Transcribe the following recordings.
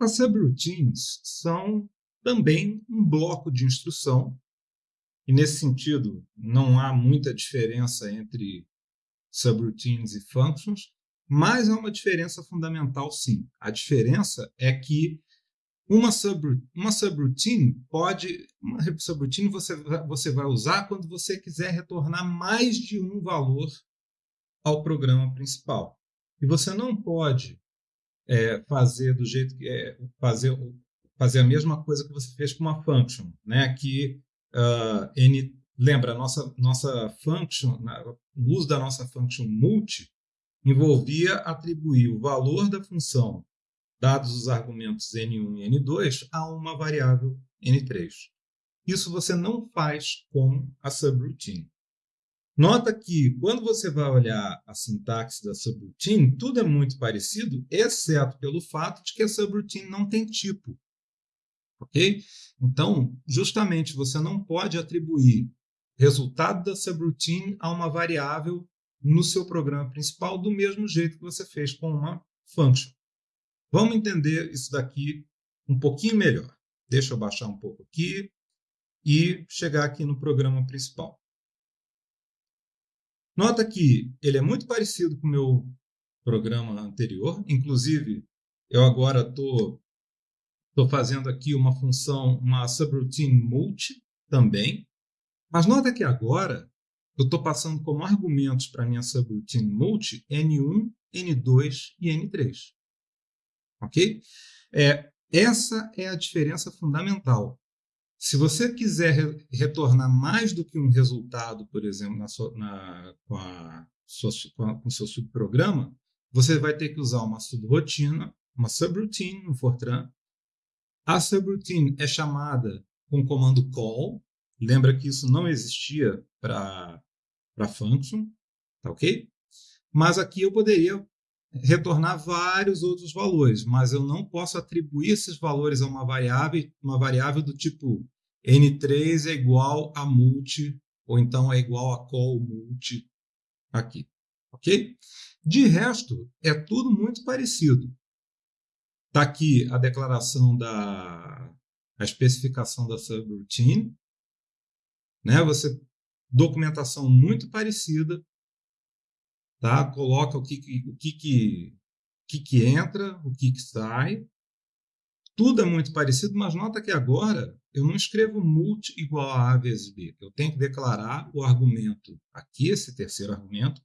As subroutines são também um bloco de instrução, e nesse sentido não há muita diferença entre subroutines e functions, mas há uma diferença fundamental sim. A diferença é que uma, uma subroutine pode. Uma subroutine você, você vai usar quando você quiser retornar mais de um valor ao programa principal. E você não pode é, fazer do jeito que é, fazer, fazer a mesma coisa que você fez com uma function, né? Que uh, n lembra nossa nossa function, o uso da nossa function multi envolvia atribuir o valor da função dados os argumentos n1 e n2, a uma variável n3. Isso você não faz com a subroutine. Nota que, quando você vai olhar a sintaxe da subroutine, tudo é muito parecido, exceto pelo fato de que a subroutine não tem tipo. Ok? Então, justamente, você não pode atribuir resultado da subroutine a uma variável no seu programa principal do mesmo jeito que você fez com uma function. Vamos entender isso daqui um pouquinho melhor. Deixa eu baixar um pouco aqui e chegar aqui no programa principal. Nota que ele é muito parecido com o meu programa anterior, inclusive eu agora estou tô, tô fazendo aqui uma função, uma subroutine multi também, mas nota que agora eu estou passando como argumentos para minha subroutine multi N1, N2 e N3 ok? É, essa é a diferença fundamental. Se você quiser re retornar mais do que um resultado, por exemplo, na sua, na, com, a sua, com, o seu subprograma, você vai ter que usar uma subrotina, uma subroutine no Fortran. A subroutine é chamada com o comando call. Lembra que isso não existia para function, tá ok? Mas aqui eu poderia retornar vários outros valores, mas eu não posso atribuir esses valores a uma variável, uma variável do tipo n3 é igual a multi, ou então é igual a call multi aqui, ok? De resto, é tudo muito parecido. Está aqui a declaração da a especificação da subroutine, né? Você documentação muito parecida, tá? Coloca o que, o que, que, que, que entra, o que, que sai. Tudo é muito parecido, mas nota que agora eu não escrevo multi igual a A vezes B. Eu tenho que declarar o argumento aqui, esse terceiro argumento.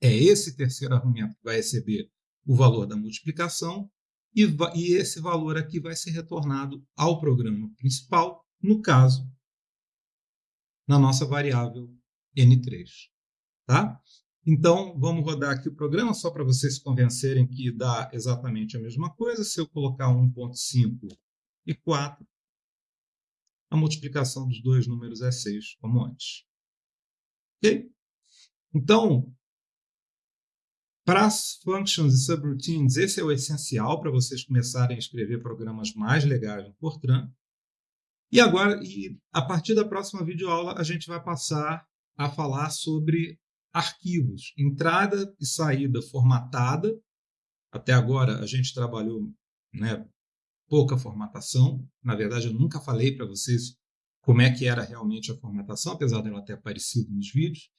É esse terceiro argumento que vai receber o valor da multiplicação e, e esse valor aqui vai ser retornado ao programa principal, no caso, na nossa variável N3. Tá? Então, vamos rodar aqui o programa só para vocês se convencerem que dá exatamente a mesma coisa. Se eu colocar 1.5 e 4, a multiplicação dos dois números é 6, como antes. Ok? Então, para as functions e subroutines, esse é o essencial para vocês começarem a escrever programas mais legais no Fortran. E agora, e a partir da próxima videoaula, a gente vai passar a falar sobre arquivos, entrada e saída formatada. Até agora a gente trabalhou né, pouca formatação. Na verdade, eu nunca falei para vocês como é que era realmente a formatação, apesar dela ter aparecido nos vídeos.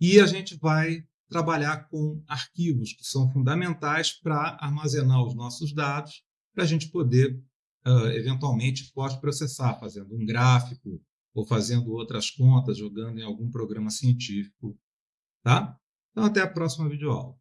E a gente vai trabalhar com arquivos que são fundamentais para armazenar os nossos dados, para a gente poder, uh, eventualmente, pós-processar, fazendo um gráfico ou fazendo outras contas, jogando em algum programa científico Tá? Então, até a próxima videoaula.